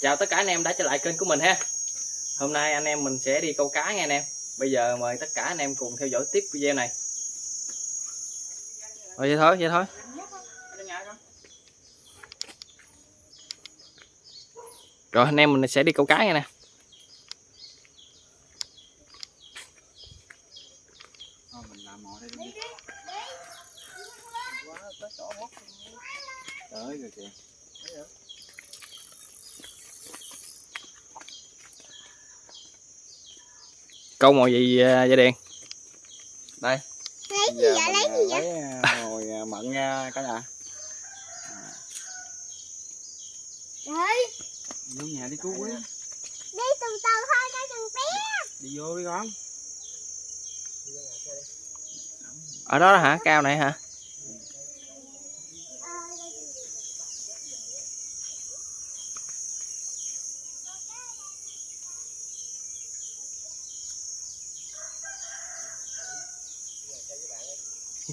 chào tất cả anh em đã trở lại kênh của mình ha. Hôm nay anh em mình sẽ đi câu cá nha anh em bây giờ mời tất cả anh em cùng theo dõi tiếp video này. Thôi vậy thôi vậy thôi. Rồi anh em mình sẽ đi câu cá nha nè. Thôi mình làm mồi đây đi. Quá tới rồi kìa. Câu mồi gì à, vậy đèn Đây. Lấy gì Giờ vậy? Lấy gì à, vậy? Lấy à, mồi à, mận nha cả nhà. Trời, Vô nhà đi cứu quý. đi từ từ thôi cho thằng bé. Đi vô đi con. ở đó hả cao này hả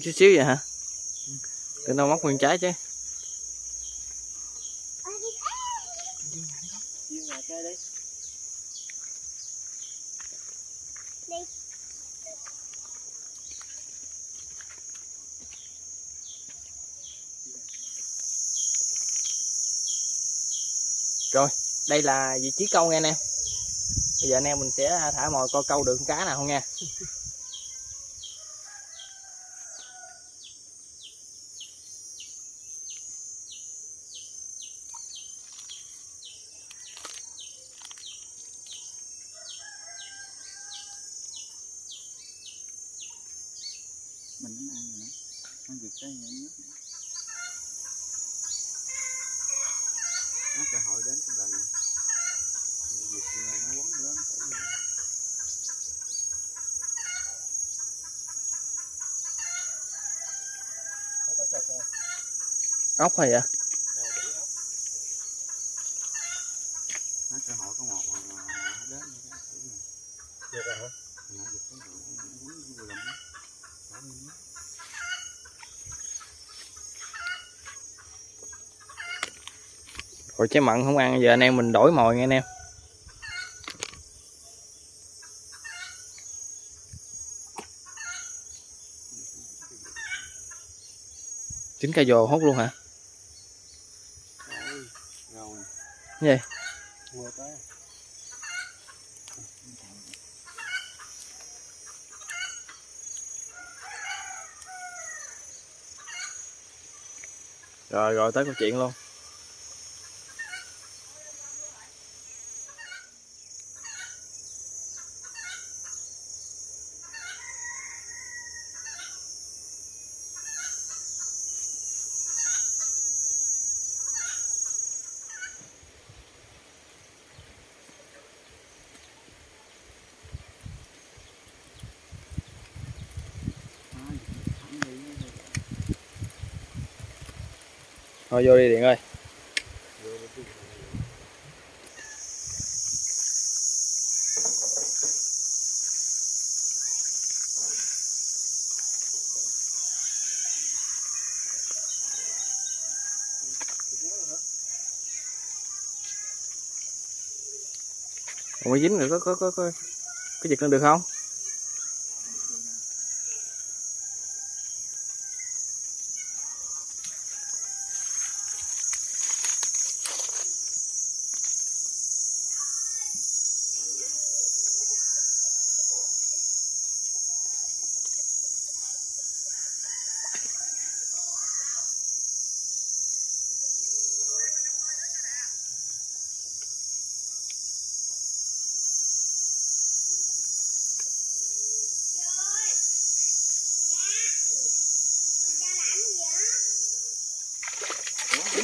chút xíu vậy hả? Tự đâu móc nguyên trái chứ. Rồi, đây là vị trí câu nha anh em. Bây giờ anh em mình sẽ thả mồi coi câu được con cá nào không nha Mình nó ăn rồi nè. Nó giật cái nhảy nước. Nó cơ hội đến cái lần này. Giật là nó quấn lên phải gì. ốc hay vậy Nó cơ hội có một mà mà nó đến rồi đó. Phải gì. Nó giật cái rồi. Nó quấn vô lòng đó. Bỏ lên đó rồi trái mặn không ăn, giờ anh em mình đổi mồi nha anh em chín cây dồ hốt luôn hả Rồi. Gì? Rồi rồi, tới câu chuyện luôn À, thẳng đi thôi, vô đi điện ơi Ủa dính rồi có có có có có giật lên được không?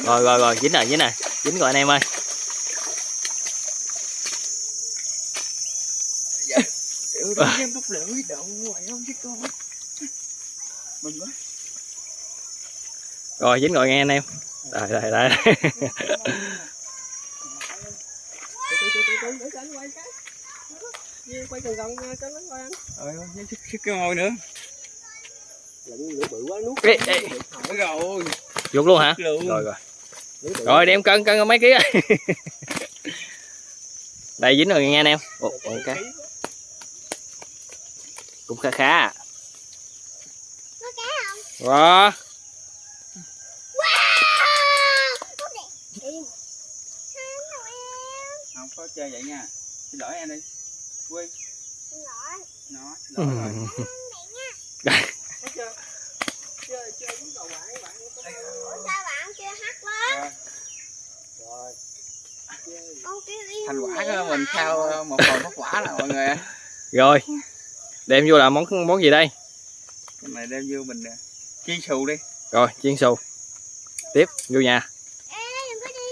Rồi rồi rồi, dính rồi, dính rồi. Dính rồi anh em ơi. Đi em bốc lưỡi đậu hoài không chứ con. Mình quá. Rồi dính rồi nghe anh em. Đây đây đây. quay gần gần cho nó coi anh Ờ, sức cái môi nữa. lửa bự quá nuốt Ê, ê, rồi. Vuột luôn hả? Luôn. Rồi rồi. Rồi đem cân cân mấy ký rồi. đây dính rồi nghe anh em. Ồ, cá cũng khá khá à. Có cá không? wow! Không có chơi vậy nha. Xin lỗi em đi. Quy. Xin lỗi. nó xin lỗi rồi Ham đẹp nha. chơi chơi với cậu bạn bạn có Ủa sao bạn chưa hát lên? rồi chơi Con kêu im thành quả của mình sau một phần bất quả là mọi người. Rồi. Đem vô là món món gì đây? Cái này đem vô mình chiên xù đi. Rồi chiên xù. Tiếp vô nhà. Ê, đừng có đi.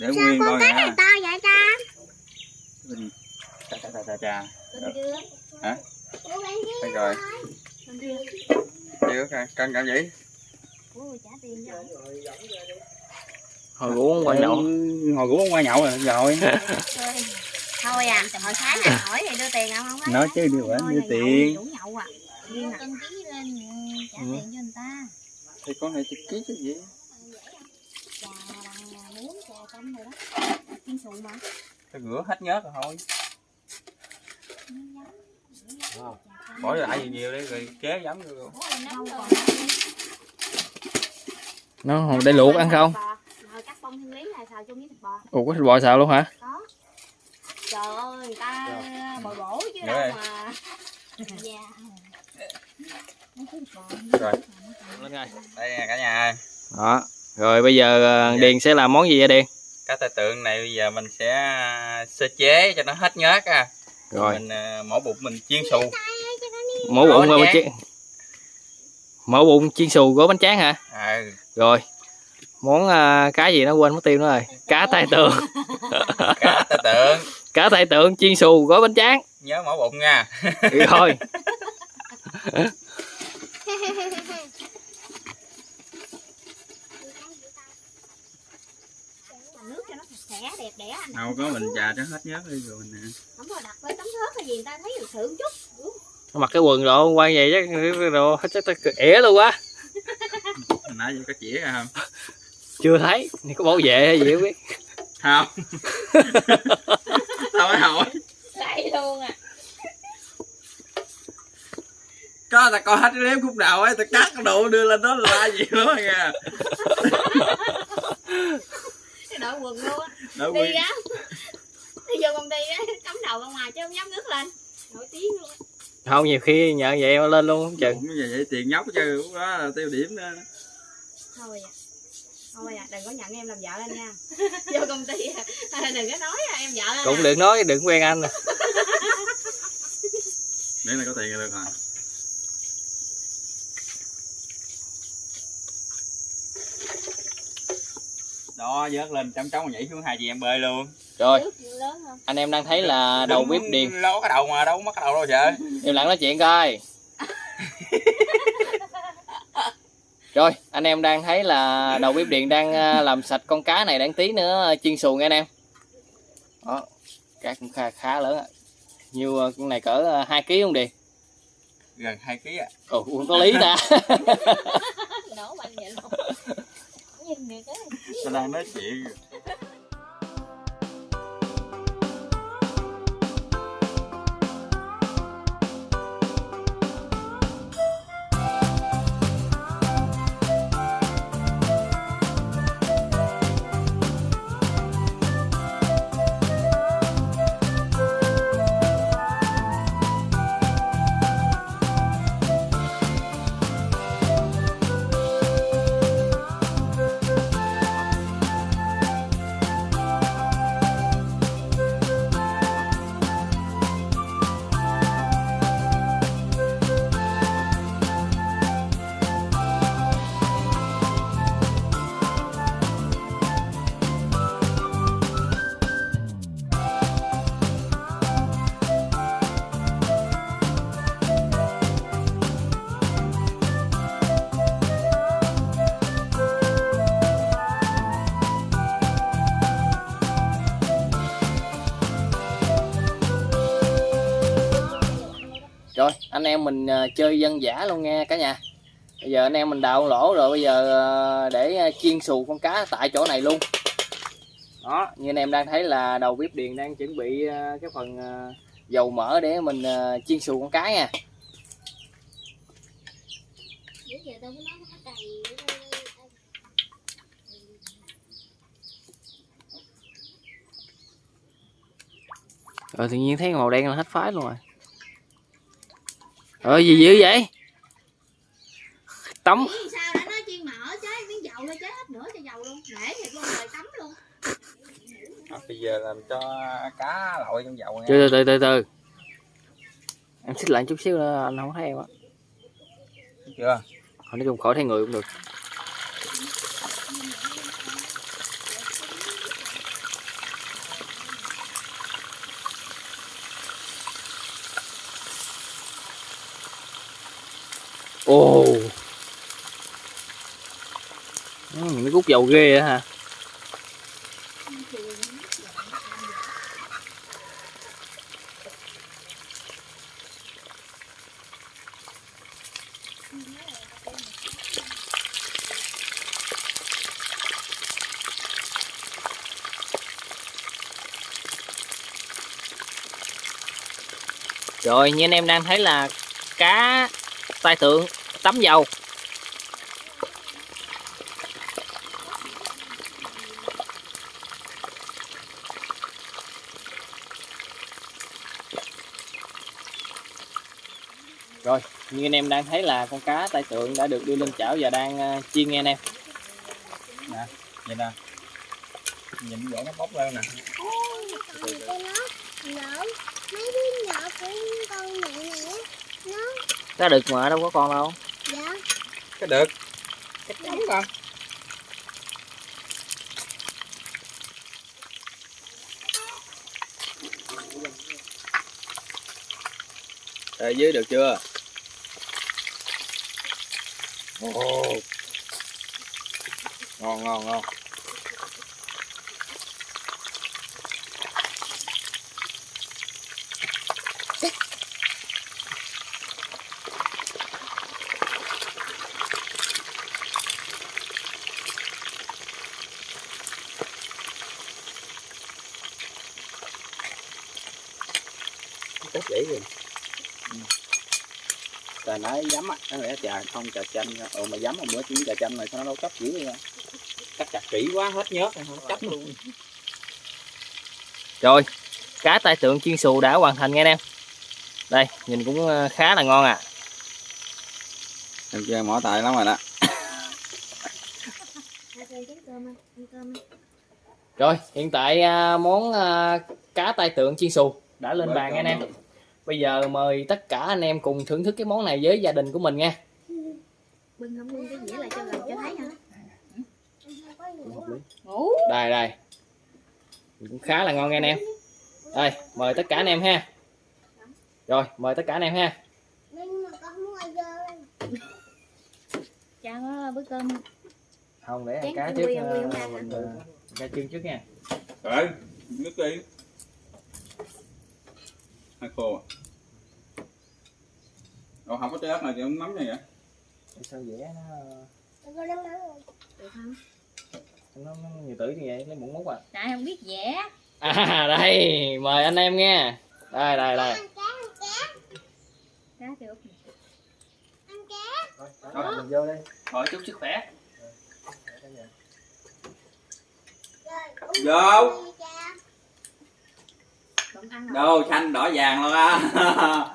để Sao nguyên con coi cá này to vậy ta? mình chà chà chà Con đưa. Hả? Đây rồi. Chưa cân cân cảm vậy Trả tiền rồi. rồi hồi ngủ quan nhậu hồi cũng qua nhậu rồi rồi Thôi à, hồi sáng à, hỏi thì đưa tiền không? Không nói chứ đưa bển đưa tiền Đủ nhậu à. Đưa cân ký lên trả Ừ. tiền cho người ta. thì con này chụp ký chứ gì Trà bằng muống, trà canh rồi đó. Chiên xù mà. tôi rửa hết nhớt rồi thôi bỏ lại gì nhiều đi rồi chế giấm vô luôn nó để luộc ăn không? Rồi cắt bông thiên lý này xào chung với thịt bò. ủa có thịt bò xào luôn hả? Có. Trời ơi, người ta bồi bổ chứ Dạ. đâu mà. Dạ. rồi. Lên rồi đây nè cả nhà đó. Rồi bây giờ ờ, Dạ. điền sẽ làm món gì vậy điền? Cá tai tượng này bây giờ mình sẽ à, sơ chế cho nó hết nhớt à. Rồi. Mình à, mổ bụng mình chiên xù. Mổ bụng bánh chiên mổ bụng chiên xù gói bánh tráng hả? Ừ rồi món ờ, cá gì nó quên mất tiêu nữa rồi. Cá tai tượng. Cá tai tượng. Cá tai tượng chiên xù gói bánh tráng. Nhớ mổ bụng nha. Rồi nước cho nó sạch sẽ đẹp đẽ anh đâu có mình trà cho hết nhớt đi rồi nè. Không có đặt với tấm thớt hay gì người ta thấy được sự một chút mặc cái quần độ quay vậy chắc đồ chắc tao ỉa luôn quá nãy giờ có chỉ ra không? Chưa thấy thì có bảo vệ hay gì không biết. Không. Sao mới hỏi. Vậy luôn à. Có ta coi hết cái đếm khúc đầu ấy ta cắt cái độ đưa lên đó là gì nữa nha cái đội quần luôn á. Đi á đi vô công ty á cắm đầu ra ngoài chứ không dám ngước lên nổi tiếng luôn á. Không nhiều khi nhờ vậy mà lên luôn không chừng. Bụng như vậy tiền nhóc chứ lúc đó là tiêu điểm đó. Thôi à. Thôi à đừng có nhận em làm vợ anh nha. Vô công ty à, đừng có nói à, em vợ anh cũng à. đừng nói đừng quen anh để này có tiền là được rồi. Đó vớt lên chấm chóng nhảy xuống hai chị em bơi luôn rồi. Nước lớn không? Anh em đang thấy là đầu bếp điền. ló cái đầu mà đâu có mất cái đầu đâu trời im lặng nói chuyện coi. Rồi anh em đang thấy là đầu bếp điện đang ờ, làm sạch con cá này đang tí nữa chiên xù nghe anh em. Đó cá cũng khá khá lớn á nhiều ờ, con này cỡ ờ, 2 kg không điền gần hai ký à ồ có lý ta. Nổ mạnh vậy luôn. Nhìn người cái tôi đang nói chuyện rồi anh em mình ờ, chơi dân giả luôn nghe cả nhà. Bây giờ anh em mình đào lỗ rồi, bây giờ ờ, để ờ, chiên xù con cá tại chỗ này luôn. Đó, như anh em đang thấy là đầu bếp điện đang chuẩn bị cái phần dầu mỡ để mình chiên xù con cá nha. Rồi tự nhiên thấy màu đen là hết phái luôn rồi ờ gì dữ vậy? Tắm. Nghĩ sao đã nói chiên mỡ chế miếng dầu lên chế hết nữa cho dầu luôn. Để thiệt luôn rồi tắm luôn. Bây giờ làm cho cá lội trong dầu nha. Từ từ từ từ em xích lại chút xíu nữa anh không thấy em á. Chưa? Thôi nói chung khỏi thấy người cũng được ồ ừ, nó cút dầu ghê á hả? Rồi như anh em đang thấy là cá tai tượng tắm dầu. Rồi như anh em đang thấy là con cá tai tượng đã được đưa lên chảo và đang ờ, chiên nghe anh em. Nhìn nè. Nhìn vậy nó bốc lên nè. Nó nè đực mà đâu có con đâu cái được cái trống con Ở dưới được chưa? Ồ. Ngon ngon ngon. Dễ rồi trời nói dám á nó nghĩa trà không trà chanh ừ mà dám mà bữa chuyến trà chanh này sao nó đâu cấp dữ vậy cắt chặt kỹ quá hết nhớt rồi, không cấp luôn Rồi, cá tai tượng chiên xù đã hoàn thành nghe anh em. Đây, nhìn cũng ờ, khá là ngon à. em chơi mỏ tài lắm rồi đó. Rồi, hiện tại à, món à, cá tai tượng chiên xù đã lên bàn nghe anh em. Bây giờ mời tất cả anh em cùng thưởng thức cái món này với gia đình của mình nha. Bưng không bưng cái dĩa lại cho gần cho thấy hả? Đây đây. Cũng khá là ngon nghe anh em. Đây, mời tất cả anh em ha. Rồi, mời tất cả anh em ha. nhưng mà con mua vô Cha có bữa cơm Không để ăn cá trước. ờ, mình, ờ, Ra chiên trước nha. rồi nước đi hai khô à Ủa không có trái ớt này thì không nấm này vậy Sao dễ nó nắm được không? nó, nó nhiều tử như vậy lấy muỗng múc à. Tại không biết vẽ À đây, mời anh em nha. Đây đây đây. ăn cá ăn cá ăn cá Rồi, mình vô đây. Rồi chúc sức khỏe. rồi Vô. đâu xanh đỏ vàng luôn á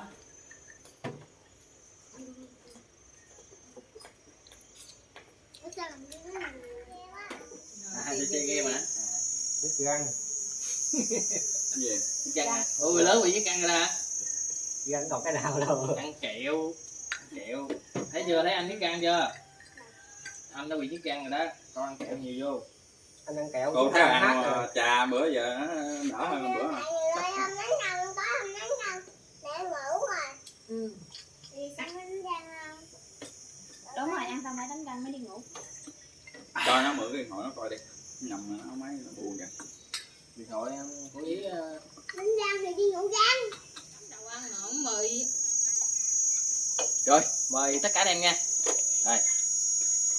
Ủa sao làm cái này nghe quá À, đi chơi game hả? Biết răng gì Chiếc căng hả? Người lớn bị chiếc căng rồi đó hả? Gắn còn cái nào đâu Ăn kẹo. Ăn kẹo. Thấy chưa? Thấy anh chiếc căng chưa? Anh đã bị chiếc căng rồi đó. Con ăn kẹo nhiều vô. anh ăn kẹo cô thấy ăn rồi. trà bữa giờ nó đỡ hơn bữa rồi Ừ. thì không Đúng rồi, ăn xong phải đánh răng mới đi ngủ cho nó mượn cái điện thoại nó coi đi nằm mà nó máy nó buồn kìa. Điện thoại em. Có ý đánh răng thì đi ngủ răng Đâu ăn mà không mời Rồi, mời tất cả anh em nha.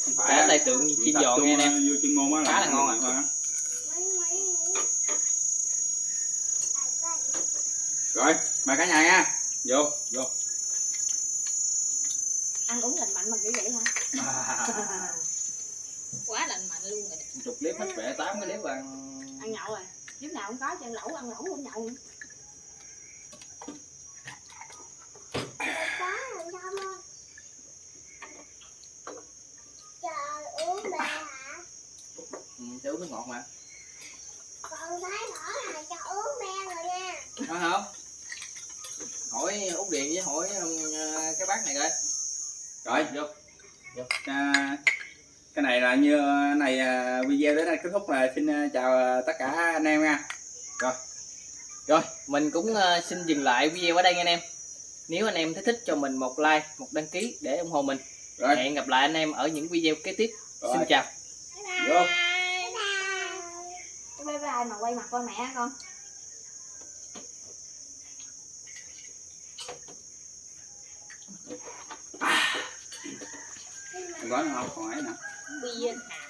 Không Cá tay tượng tập giòn nghe á Khá là ngon thôi mấy mấy rồi mời cả nhà nha. Vô vô. Ăn uống lành mạnh mà kiểu vậy hả? quá lành mạnh luôn rồi chục clip hết vẻ tám cái clip ăn ăn nhậu rồi. Lúc nào cũng có cho ăn lẩu ăn lẩu không nhậu. Nữa. có làm sao không? Chờ uống bè hả? Ừ, uống nước ngọt mà. Còn thấy rõ là cho uống bè rồi nha. Có không hỏi út điện với hỏi um, cái bác này coi. Rồi vô. À, cái này là như này à, video đến đây kết thúc là xin à, chào à, tất cả anh em nha. Rồi. Mình cũng xin dừng lại video ở đây nha anh em. Nếu anh em thấy thích cho mình một like một đăng ký để ủng hộ mình. Rồi. Hẹn gặp lại anh em ở những video kế tiếp. Rồi. xin chào. Vô. Bye bye. Mà quay mặt con mẹ con? Gói không còn ấy nữa bia hả